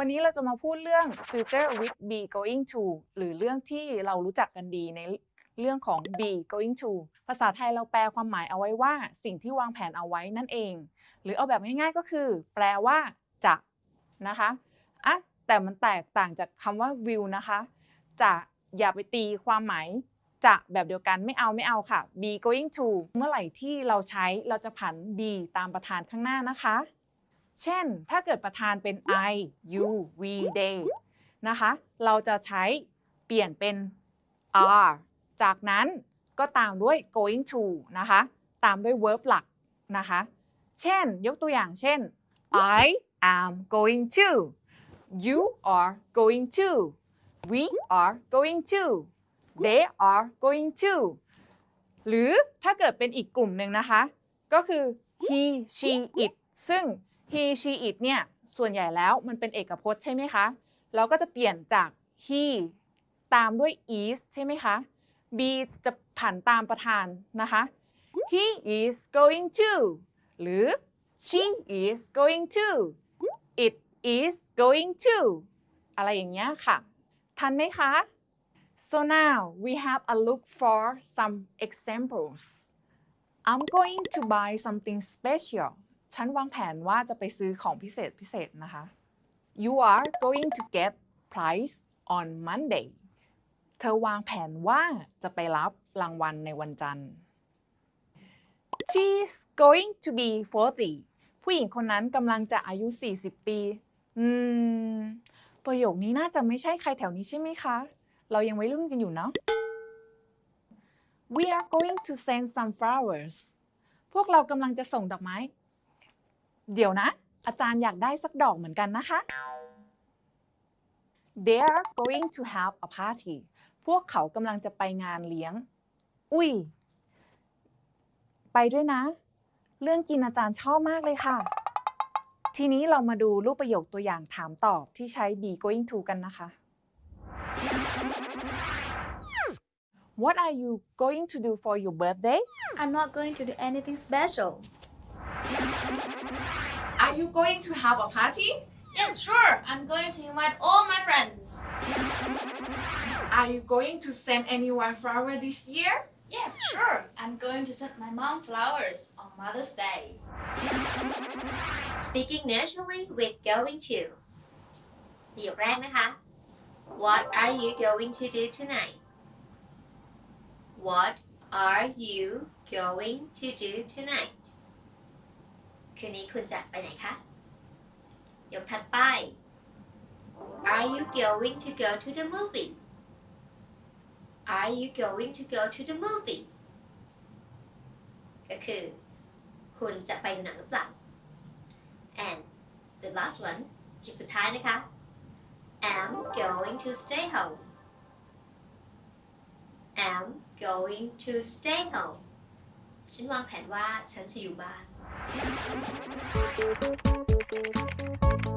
วันนี้เราจะมาพูดเรื่อง future with be going to หรือเรื่องที่เรารู้จักกันดีในเรื่องของ be going to ภาษาไทยเราแปลความหมายเอาไว้ว่า สิ่งที่วางแผนเอาไว้นั่นเอง หรือเอาแบบง่ายๆก็คือ แปลว่าจะนะคะอะแต่มันแตกต่างจากคำว่า will นะคะ จะอย่าไปตีความหมายจะแบบเดียวกันไม่เอาไม่เอาค่ะ be going to เมื่อไหร่ที่เราใช้เราจะผัน be ตามประธานข้างหน้านะคะ เช่น ถ้าเกิดประธานเป็น I you we they นะคะ เราจะใช้เปลี่ยนเป็น are จากนั้นก็ตามด้วย going to นะคะ ตามด้วย verb หลักนะคะ เช่น ยกตัวอย่างเช่น I am going to you are going to we are going to they are going to หรือถ้าเกิดเป็นอีกกลุ่มหนึ่งนะคะ ก็คือ he she it ซึ่ง he she it เนี่ยส่วนใหญ่แล้วมันเป็นเอกพจน์ใช่ไหมคะ เราก็จะเปลี่ยนจาก he ตามด้วย is ใช่ไหมคะ be จะผันตามประธานนะคะ he is going to หรือ she is going to it is going to อะไรอย่างเงี้ยค่ะ ทันไหมคะ so now we have a look for some examples I'm going to buy something special ฉันวางแผนว่าจะไปซื้อของพิเศษพิเศษนะคะ You are going to get prize on Monday เธอวางแผนว่าจะไปรับรางวัลในวันจันทร์ She's going to be 40 ผู้หญิงคนนั้นกำลังจะอายุ 40 ปี อืม ประโยคนี้น่าจะไม่ใช่ใครแถวนี้ใช่ไหมคะ เรายังวัยรุ่นกันอยู่เนาะ We are going to send some flowers พวกเรากำลังจะส่งดอกไม้ เดี๋ยวนะ อาจารย์อยากได้สักดอกเหมือนกันนะคะ They are going to have a party พวกเขากำลังจะไปงานเลี้ยง อุ้ย ไปด้วยนะ เรื่องกินอาจารย์ชอบมากเลยค่ะ ทีนี้เรามาดูรูปประโยคตัวอย่างถามตอบที่ใช้ be going to กันนะคะ What are you going to do for your birthday I'm not going to do anything special. Are you going to have a party Yes, sure. I'm going to invite all my friends. Are you going to send anyone flower this year Yes, sure. I'm going to send my mom flowers on Mother's Day. Speaking naturally with going to ประโยคแรกนะคะ What are you going to do tonight What are you going to do tonight คืนนี้คุณจะไปไหนคะ ยกถัดไป Are you going to go to the movie Are you going to go to the movie ก็คือ คุณจะไปดูหนังหรือเปล่า and the last one คลิปสุดท้ายนะคะ am going to stay home am going to stay home ฉันวางแผนว่าฉันจะอยู่บ้าน Thank you.